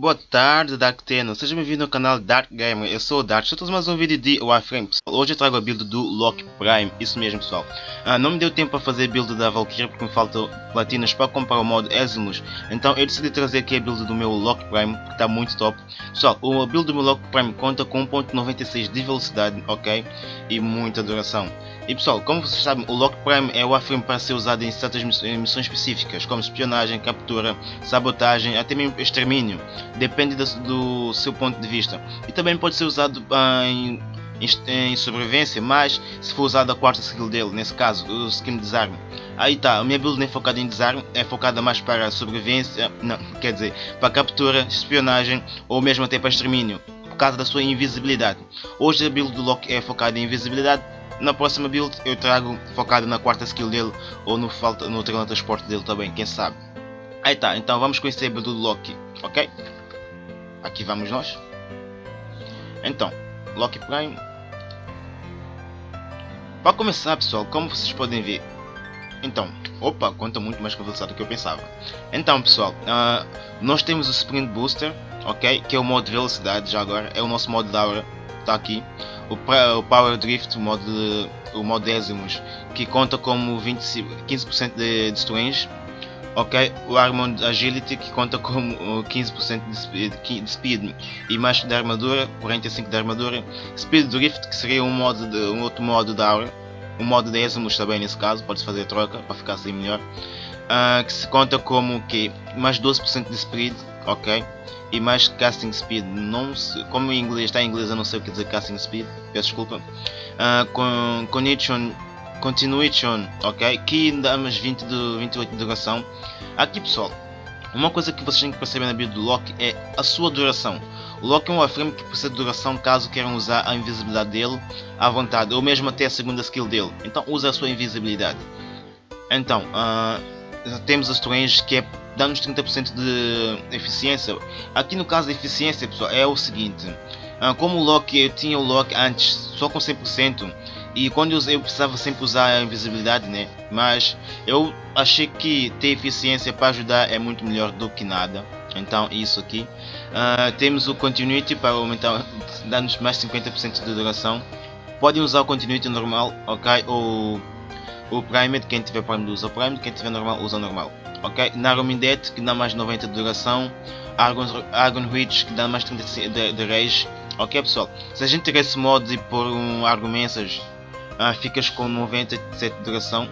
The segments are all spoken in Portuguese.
Boa tarde Dark Tenno, seja bem-vindo ao canal Dark Gamer, eu sou o Dark, estou a mais um vídeo de Warframe. Hoje eu trago a build do Loki Prime, isso mesmo pessoal. Ah, não me deu tempo para fazer a build da Valkyrie porque me faltam platinas para comprar o modo Eximus. Então eu decidi trazer aqui a build do meu Loki Prime, que está muito top. Pessoal, o build do meu Loki Prime conta com 1.96 de velocidade, ok? E muita duração. E pessoal, como vocês sabem, o Lock Prime é o Warframe para ser usado em certas missões específicas, como espionagem, captura, sabotagem, até mesmo extermínio. Depende do, do seu ponto de vista. E também pode ser usado uh, em, em, em, sobrevivência, mas se for usado a quarta skill dele, nesse caso, o skin desarme. Aí tá, a minha build nem é focada em desarme, é focada mais para sobrevivência, não, quer dizer, para captura, espionagem ou mesmo até para extermínio, por causa da sua invisibilidade. Hoje a build do Loki é focada em invisibilidade, na próxima build eu trago focado na quarta skill dele ou no, falta, no teletransporte dele também, quem sabe. Aí tá, então vamos conhecer a build do Loki, ok? Aqui vamos nós. Então, Loki Prime. Para começar pessoal, como vocês podem ver, então, opa, conta muito mais velocidade do que eu pensava. Então pessoal, uh, nós temos o Sprint Booster, ok? Que é o modo de velocidade já agora, é o nosso modo da hora, está aqui o, Power Drift, o modo, de, o modo décimos, que conta como 20, 15% de, de. Ok, o Armond Agility que conta como 15% de speed, de e mais de armadura, 45 de armadura. Speed Drift que seria um, modo de, um outro modo da aura, um modo décimos também nesse caso, pode fazer troca para ficar assim melhor. Uh, que se conta como que mais 12% de speed, ok? E mais casting speed. Não se, como em inglês está em inglês, eu não sei o que dizer casting speed. Peço desculpa. Uh, con, connection, continuation, ok? Que dá mais 20 de 28 de duração. Aqui pessoal, uma coisa que vocês têm que perceber na build do Loki é a sua duração. O Loki é um Warframe que precisa de duração caso queiram usar a invisibilidade dele à vontade, ou mesmo até a segunda skill dele. Então usa a sua invisibilidade. Então, uh, temos a Strange que é dá-nos 30% de eficiência. Aqui no caso da eficiência, pessoal, é o seguinte. Ah, como o lock, eu tinha o lock antes só com 100% e quando eu, eu precisava sempre usar a invisibilidade, né? Mas eu achei que ter eficiência para ajudar é muito melhor do que nada. Então isso aqui. Uh, temos o Continuity para aumentar, dar-nos mais 50% de duração. Podem usar o Continuity normal, ok? Ou o Primed, quem tiver Primed usa o Primed, quem tiver normal usa normal ok? Narumindet que dá mais 90 de duração, Argon, Argon Reach que dá mais 30 de, de rage, ok pessoal? Se a gente tiver esse modo e pôr um Argon Message, uh, ficas com 97 de duração,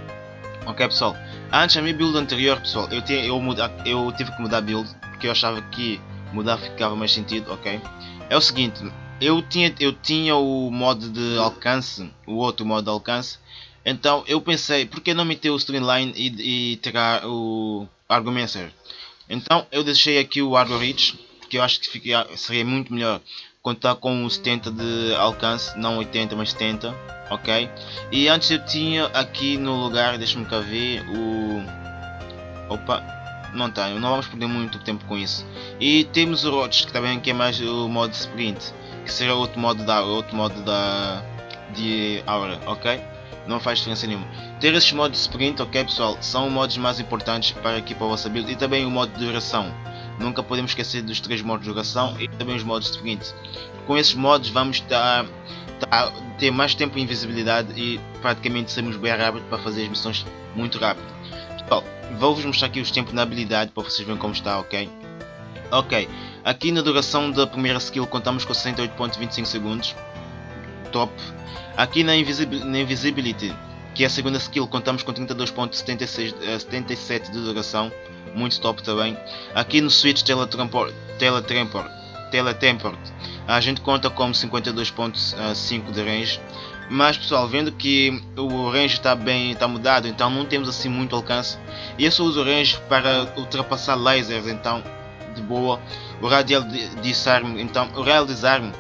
ok pessoal? Antes a minha build anterior pessoal, eu, tinha, eu, muda, eu tive que mudar a build porque eu achava que mudar ficava mais sentido, ok? É o seguinte, eu tinha, eu tinha o modo de alcance, o outro modo de alcance, então eu pensei, por que não meter o Streamline e, e tirar o Argumencer? Então eu deixei aqui o Argo Reach, que eu acho que fica, seria muito melhor contar com 70 de alcance, não 80 mas 70, ok? E antes eu tinha aqui no lugar, deixa-me cá ver, o... Opa, não tenho, não vamos perder muito tempo com isso. E temos o Roach, que também que é mais o modo sprint, que será outro modo da outro modo da de aura, ok? Não faz diferença nenhuma. Ter esses modos de sprint, ok pessoal, são modos mais importantes para aqui para a vossa build e também o modo de duração. Nunca podemos esquecer dos três modos de duração e também os modos de sprint. Com esses modos vamos dar, ter mais tempo em invisibilidade e praticamente sermos bem rápido para fazer as missões muito rápido. Pessoal, vou-vos mostrar aqui os tempos na habilidade para vocês verem como está, ok? Ok, aqui na duração da primeira skill contamos com 68.25 segundos. Top. Aqui na, Invisibil na Invisibility, que é a segunda skill, contamos com 32.77 eh, de duração, muito top também. Aqui no Switch Teletransport, Teletransport, Teletransport a gente conta com 52.5 de range. Mas pessoal, vendo que o range está bem, está mudado, então não temos assim muito alcance. E eu só uso o range para ultrapassar lasers, então de boa. O radial disarme, então o radial disarme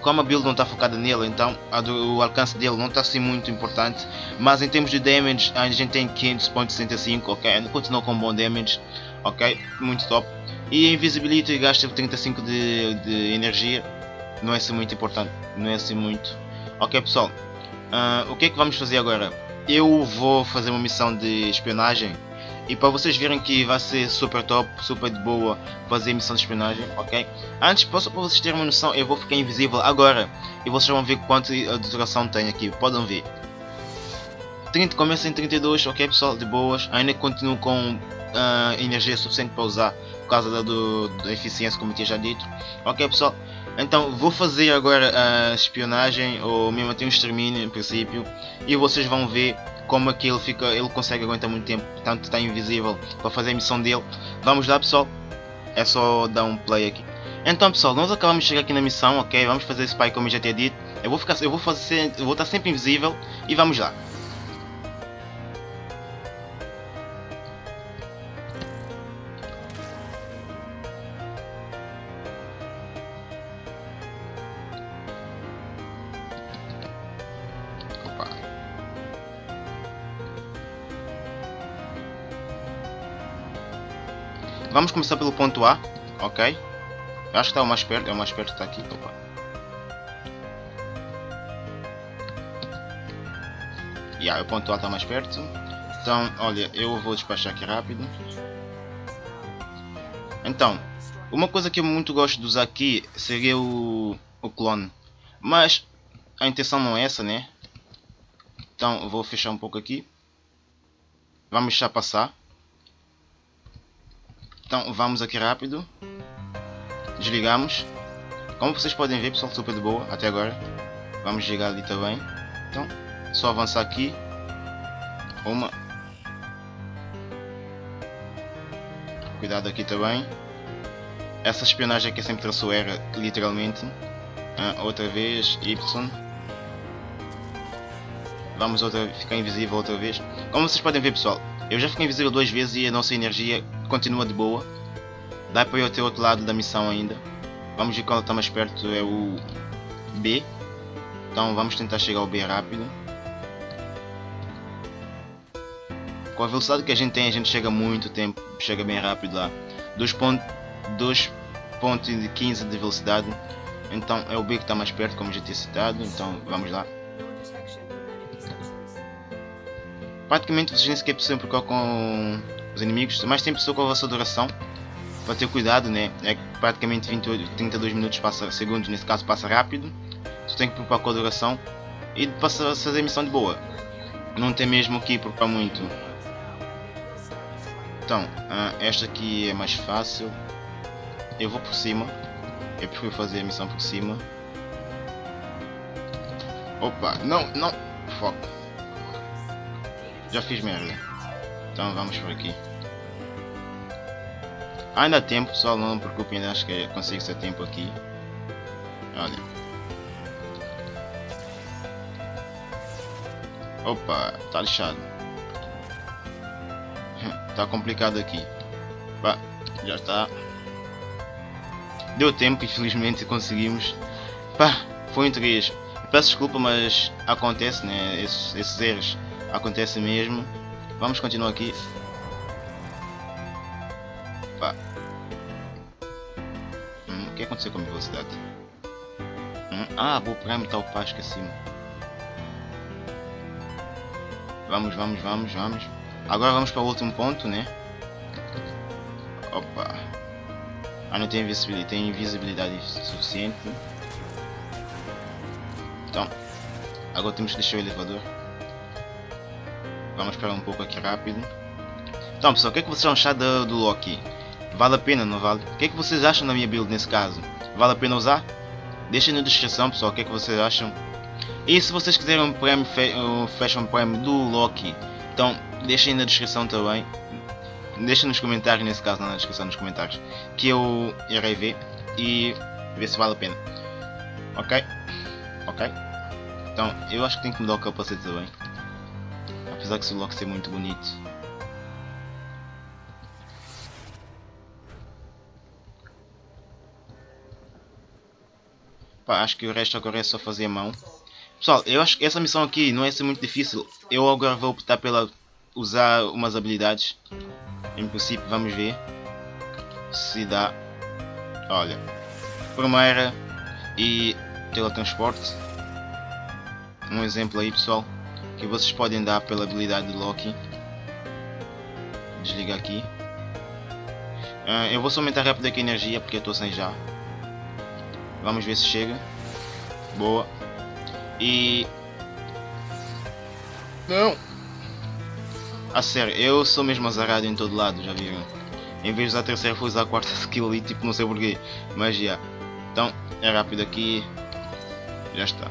como a build não está focada nele, então do, o alcance dele não está assim muito importante. Mas em termos de damage, a gente tem 500.65, ok? Continua com bom damage, ok? Muito top. E invisibility gasta 35 de, de energia, não é assim muito importante, não é assim muito. Ok pessoal, uh, o que é que vamos fazer agora? Eu vou fazer uma missão de espionagem E para vocês verem que vai ser super top, super de boa fazer missão de espionagem, ok? Antes, posso para vocês terem uma noção, eu vou ficar invisível agora. E vocês vão ver quanto de duração tem aqui, podem ver. 30, começa em 32, ok pessoal, de boas. Ainda continuo com uh, energia suficiente para usar por causa da, do, da eficiência, como eu tinha já dito. Ok pessoal, então vou fazer agora a espionagem ou mesmo até um extermínio em princípio e vocês vão ver como é que ele fica, ele consegue aguentar muito tempo, portanto está invisível para fazer a missão dele. Vamos lá pessoal, é só dar um play aqui. Então pessoal, nós acabamos de chegar aqui na missão, ok? Vamos fazer spy como eu já tinha dito. Eu vou ficar, eu vou fazer, eu vou estar sempre invisível e vamos lá. Vamos começar pelo ponto A, ok? Eu acho que está o mais perto, é o mais perto está aqui. Opa. Yeah, o ponto A está mais perto. Então, olha, eu vou despachar aqui rápido. Então, uma coisa que eu muito gosto de usar aqui seria o, o clone. Mas a intenção não é essa, né? Então, vou fechar um pouco aqui. Vamos deixar passar. Então vamos aqui rápido. Desligamos. Como vocês podem ver, pessoal, super de boa até agora. Vamos desligar ali também. Então, só avançar aqui. Uma. Cuidado aqui também. Essa espionagem aqui sempre traçou era, literalmente. Ah, outra vez, Y. Vamos outra, ficar invisível outra vez. Como vocês podem ver, pessoal, eu já fiquei invisível duas vezes e a nossa energia continua de boa. Dá para até o outro lado da missão ainda. Vamos ver qual está mais perto, é o B. Então vamos tentar chegar ao B rápido. Com a velocidade que a gente tem, a gente chega muito tempo, chega bem rápido lá. 2.15 de velocidade. Então é o B que está mais perto, como já tinha citado. Então vamos lá. Praticamente vocês nem sequer precisam procurar com os inimigos, mas tem pessoa com a vossa duração para ter cuidado, né? É praticamente 28, 32 minutos passa, segundos, nesse caso passa rápido. Você tem que preocupar com a duração e passa a fazer a missão de boa. Não tem mesmo que preocupar muito. Então, uh, esta aqui é mais fácil. Eu vou por cima. Eu prefiro fazer a missão por cima. Opa, não, não. Foco. Já fiz merda. Então vamos por aqui. Ainda há tempo, pessoal, não preocupem, acho que consigo ser tempo aqui. Olha. Opa, tá lixado. tá complicado aqui. Já está. Deu tempo, infelizmente conseguimos. Pá, foi um 3. Peço desculpa, mas acontece, né? Esses, esses erros acontecem mesmo. Vamos continuar aqui. Hum, o que aconteceu com a minha velocidade? Hum, ah, vou está o pasco acima. Vamos, vamos, vamos, vamos. Agora vamos para o último ponto, né? Opa. Ah, não tem invisibilidade, tem invisibilidade suficiente. Então, agora temos que deixar o elevador. Vamos esperar um pouco aqui rápido. Então pessoal, o que, é que vocês acham do, do Loki? Vale a pena, não vale? O que, é que vocês acham da minha build nesse caso? Vale a pena usar? Deixem na descrição pessoal o que, é que vocês acham. E se vocês quiserem um, prémio, um Fashion Prime do Loki, então deixem na descrição também. Deixem nos comentários, nesse caso não na descrição, nos comentários. Que eu irei ver e ver se vale a pena. Ok? Ok? Então eu acho que tenho que mudar o capacete também. Apesar que o Loki ser muito bonito. Pá, acho que o resto agora é só fazer a mão. Pessoal, eu acho que essa missão aqui não é ser muito difícil. Eu agora vou optar pela usar umas habilidades. Em princípio, vamos ver se dá. Olha, primeira e teletransporte. Um exemplo aí, pessoal, que vocês podem dar pela habilidade de Loki. desligar aqui. Uh, eu vou só aumentar rápido aqui a energia porque eu estou sem já. Vamos ver se chega. Boa. E... Não! A sério, eu sou mesmo azarado em todo lado, já viram? Em vez de usar a terceira, vou usar a quarta skill ali, tipo, não sei porquê. Mas já. Então, é rápido aqui. Já está.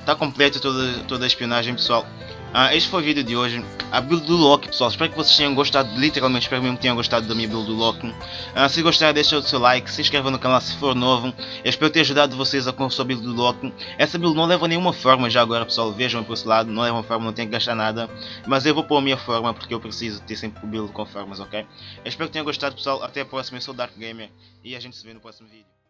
Está completo toda, toda a espionagem, pessoal. Ah, este foi o vídeo de hoje. A build do Loki, pessoal. Espero que vocês tenham gostado. Literalmente, espero mesmo que tenham gostado da minha build do Loki. Ah, se gostaram, deixa o seu like. Se inscreva no canal se for novo. Eu espero ter ajudado vocês a com a build do Loki. Essa build não leva nenhuma forma já agora, pessoal. Vejam por esse lado. Não leva forma, não tem que gastar nada. Mas eu vou pôr a minha forma porque eu preciso ter sempre build com formas, ok? Eu espero que tenham gostado, pessoal. Até a próxima. Eu sou o Dark Gamer. E a gente se vê no próximo vídeo.